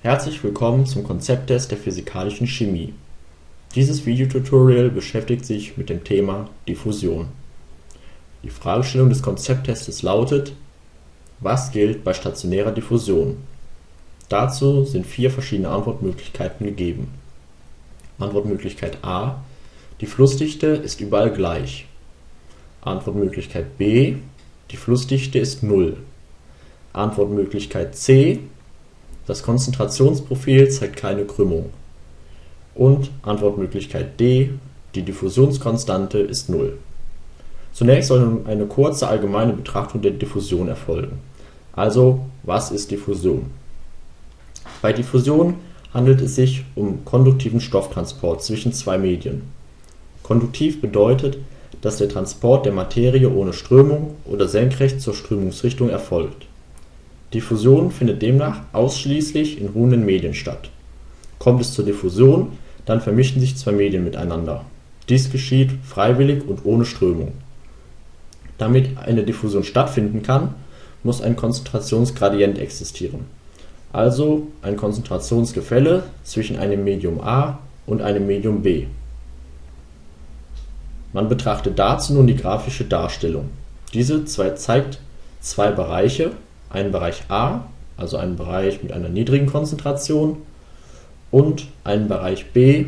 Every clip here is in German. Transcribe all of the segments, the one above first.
Herzlich willkommen zum Konzepttest der physikalischen Chemie. Dieses Videotutorial beschäftigt sich mit dem Thema Diffusion. Die Fragestellung des Konzepttestes lautet: Was gilt bei stationärer Diffusion? Dazu sind vier verschiedene Antwortmöglichkeiten gegeben. Antwortmöglichkeit A: Die Flussdichte ist überall gleich. Antwortmöglichkeit B: Die Flussdichte ist Null. Antwortmöglichkeit C: Das Konzentrationsprofil zeigt keine Krümmung. Und Antwortmöglichkeit D: Die Diffusionskonstante ist Null. Zunächst soll eine kurze allgemeine Betrachtung der Diffusion erfolgen. Also, was ist Diffusion? Bei Diffusion handelt es sich um konduktiven Stofftransport zwischen zwei Medien. Konduktiv bedeutet, dass der Transport der Materie ohne Strömung oder senkrecht zur Strömungsrichtung erfolgt Diffusion findet demnach ausschließlich in ruhenden Medien statt. Kommt es zur Diffusion, dann vermischen sich zwei Medien miteinander. Dies geschieht freiwillig und ohne Strömung. Damit eine Diffusion stattfinden kann, muss ein Konzentrationsgradient existieren, also ein Konzentrationsgefälle zwischen einem Medium A und einem Medium B. Man betrachtet dazu nun die grafische Darstellung. Diese zeigt zwei Bereiche einen Bereich A, also einen Bereich mit einer niedrigen Konzentration, und einen Bereich B,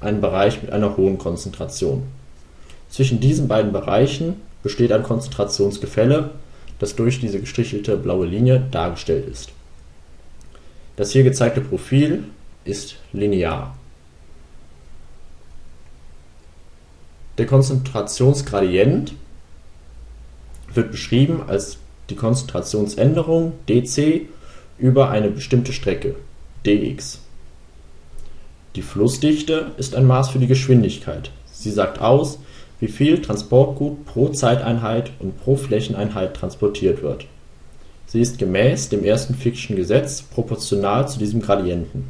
einen Bereich mit einer hohen Konzentration. Zwischen diesen beiden Bereichen besteht ein Konzentrationsgefälle, das durch diese gestrichelte blaue Linie dargestellt ist. Das hier gezeigte Profil ist linear. Der Konzentrationsgradient wird beschrieben als die Konzentrationsänderung dc über eine bestimmte Strecke dx. Die Flussdichte ist ein Maß für die Geschwindigkeit. Sie sagt aus, wie viel Transportgut pro Zeiteinheit und pro Flächeneinheit transportiert wird. Sie ist gemäß dem ersten Fick'schen Gesetz proportional zu diesem Gradienten.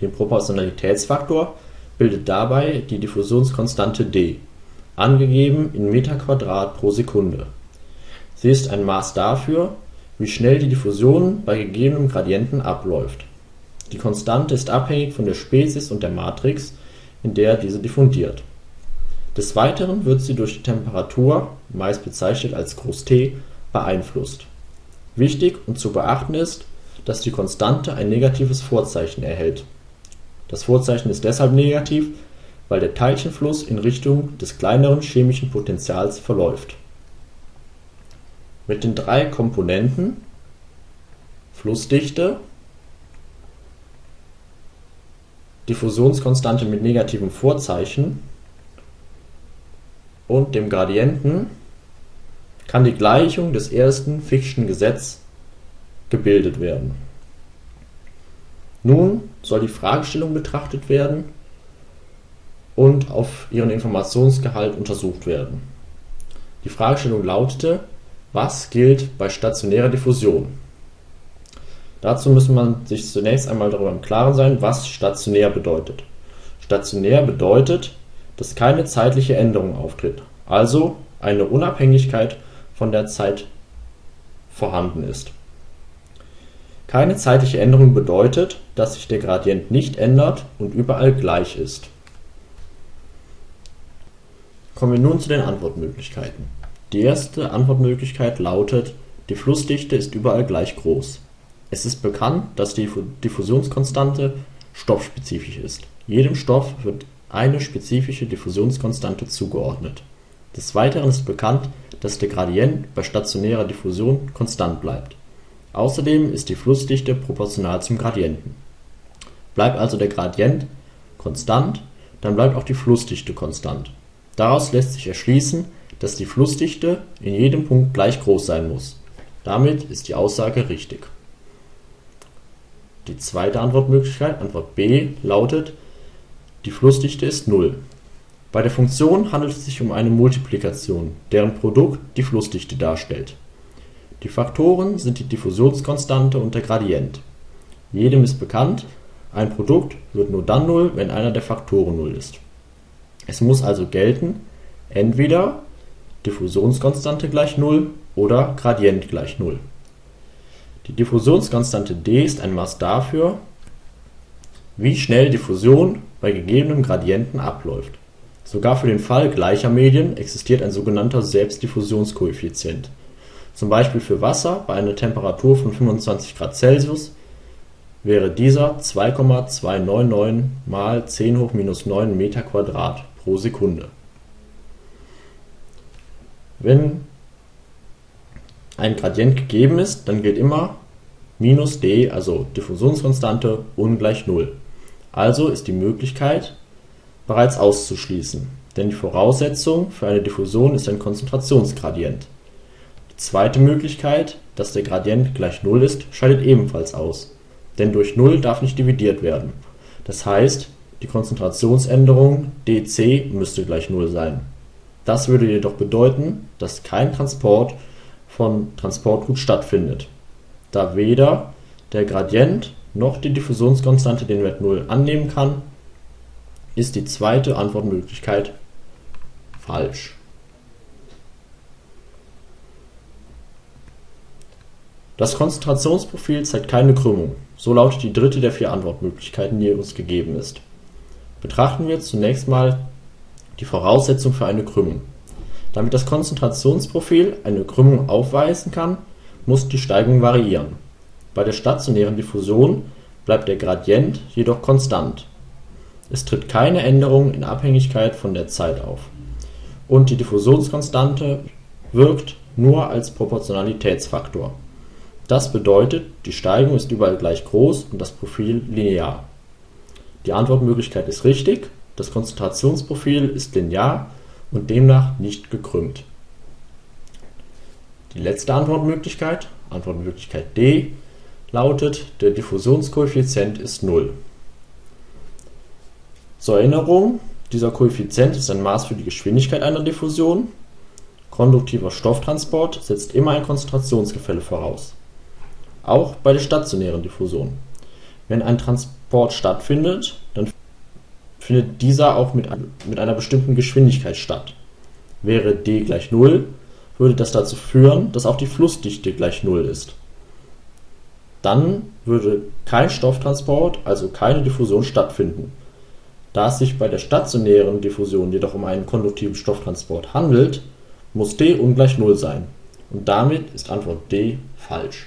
Den Proportionalitätsfaktor bildet dabei die Diffusionskonstante d, angegeben in Meter² pro Sekunde Sie ist ein Maß dafür, wie schnell die Diffusion bei gegebenem Gradienten abläuft. Die Konstante ist abhängig von der Spezies und der Matrix, in der diese diffundiert. Des Weiteren wird sie durch die Temperatur (meist bezeichnet als T) beeinflusst. Wichtig und zu beachten ist, dass die Konstante ein negatives Vorzeichen erhält. Das Vorzeichen ist deshalb negativ, weil der Teilchenfluss in Richtung des kleineren chemischen Potentials verläuft mit den drei Komponenten Flussdichte, Diffusionskonstante mit negativem Vorzeichen und dem Gradienten kann die Gleichung des ersten Fick'schen Gesetz gebildet werden. Nun soll die Fragestellung betrachtet werden und auf ihren Informationsgehalt untersucht werden. Die Fragestellung lautete was gilt bei stationärer Diffusion? Dazu muss man sich zunächst einmal darüber im Klaren sein, was stationär bedeutet. Stationär bedeutet, dass keine zeitliche Änderung auftritt, also eine Unabhängigkeit von der Zeit vorhanden ist. Keine zeitliche Änderung bedeutet, dass sich der Gradient nicht ändert und überall gleich ist. Kommen wir nun zu den Antwortmöglichkeiten die erste Antwortmöglichkeit lautet: Die Flussdichte ist überall gleich groß. Es ist bekannt, dass die Diffusionskonstante stoffspezifisch ist. Jedem Stoff wird eine spezifische Diffusionskonstante zugeordnet. Des Weiteren ist bekannt, dass der Gradient bei stationärer Diffusion konstant bleibt. Außerdem ist die Flussdichte proportional zum Gradienten. Bleibt also der Gradient konstant, dann bleibt auch die Flussdichte konstant. Daraus lässt sich erschließen dass die Flussdichte in jedem Punkt gleich groß sein muss. Damit ist die Aussage richtig. Die zweite Antwortmöglichkeit, Antwort B, lautet: Die Flussdichte ist Null. Bei der Funktion handelt es sich um eine Multiplikation, deren Produkt die Flussdichte darstellt. Die Faktoren sind die Diffusionskonstante und der Gradient. Jedem ist bekannt, ein Produkt wird nur dann Null, wenn einer der Faktoren Null ist. Es muss also gelten, entweder Diffusionskonstante gleich Null oder Gradient gleich Null. Die Diffusionskonstante d ist ein Maß dafür, wie schnell Diffusion bei gegebenem Gradienten abläuft. Sogar für den Fall gleicher Medien existiert ein sogenannter Selbstdiffusionskoeffizient. Zum Beispiel für Wasser bei einer Temperatur von 25 Grad Celsius wäre dieser 2,299 mal 10 hoch minus 9 m² pro Sekunde. Wenn ein Gradient gegeben ist, dann gilt immer minus d, also Diffusionskonstante, ungleich 0. Also ist die Möglichkeit bereits auszuschließen, denn die Voraussetzung für eine Diffusion ist ein Konzentrationsgradient. Die zweite Möglichkeit, dass der Gradient gleich 0 ist, scheidet ebenfalls aus, denn durch 0 darf nicht dividiert werden. Das heißt, die Konzentrationsänderung dc müsste gleich 0 sein. Das würde jedoch bedeuten, dass kein Transport von Transportgut stattfindet, da weder der Gradient noch die Diffusionskonstante den Wert 0 annehmen kann, ist die zweite Antwortmöglichkeit falsch. Das Konzentrationsprofil zeigt keine Krümmung, so lautet die dritte der vier Antwortmöglichkeiten, die uns gegeben ist. Betrachten wir zunächst mal die Voraussetzung für eine Krümmung. Damit das Konzentrationsprofil eine Krümmung aufweisen kann, muss die Steigung variieren. Bei der stationären Diffusion bleibt der Gradient jedoch konstant. Es tritt keine Änderung in Abhängigkeit von der Zeit auf. Und die Diffusionskonstante wirkt nur als Proportionalitätsfaktor. Das bedeutet, die Steigung ist überall gleich groß und das Profil linear. Die Antwortmöglichkeit ist richtig, das Konzentrationsprofil ist linear und demnach nicht gekrümmt. Die letzte Antwortmöglichkeit, Antwortmöglichkeit D, lautet, der Diffusionskoeffizient ist 0. Zur Erinnerung, dieser Koeffizient ist ein Maß für die Geschwindigkeit einer Diffusion. Konduktiver Stofftransport setzt immer ein Konzentrationsgefälle voraus. Auch bei der stationären Diffusion. Wenn ein Transport stattfindet, findet dieser auch mit, mit einer bestimmten Geschwindigkeit statt. Wäre d gleich 0, würde das dazu führen, dass auch die Flussdichte gleich 0 ist dann würde kein Stofftransport, also keine Diffusion stattfinden. Da es sich bei der stationären Diffusion jedoch um einen konduktiven Stofftransport handelt, muss d ungleich Null sein, und damit ist Antwort D falsch